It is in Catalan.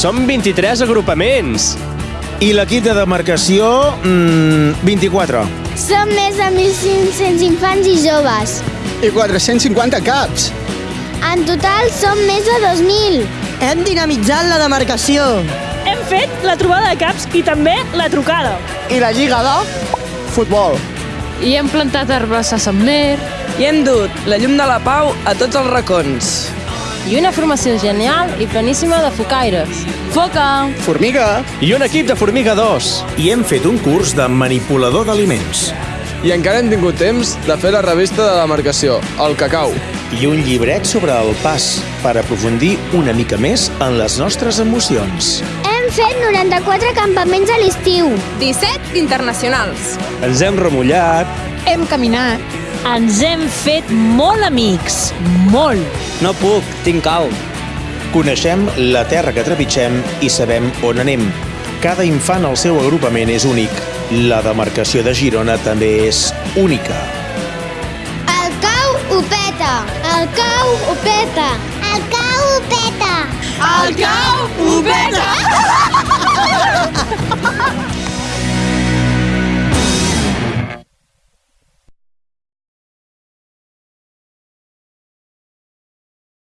Som 23 agrupaments. I l'equip de demarcació, mmm, 24. Som més de 1.500 infants i joves. I 450 caps. En total som més de 2.000. Hem dinamitzat la demarcació. Hem fet la trobada de caps i també la trucada. I la lliga de futbol. I hem plantat arbres a Sant Mer. I hem dut la llum de la pau a tots els racons. I una formació genial i planíssima de focaires. Foca! Formiga. I un equip de Formiga 2. I hem fet un curs de manipulador d'aliments. I encara hem tingut temps de fer la revista de demarcació, el cacau. I un llibret sobre el pas, per aprofundir una mica més en les nostres emocions. Hem fet 94 campaments a l'estiu. 17 d'internacionals. Ens hem remullat. Hem caminat. Ens hem fet molt amics. Molt. No puc, tinc cal. Coneixem la terra que trepitgem i sabem on anem. Cada infant al seu agrupament és únic. La demarcació de Girona també és única. El cau ho peta. El cau ho peta. Cau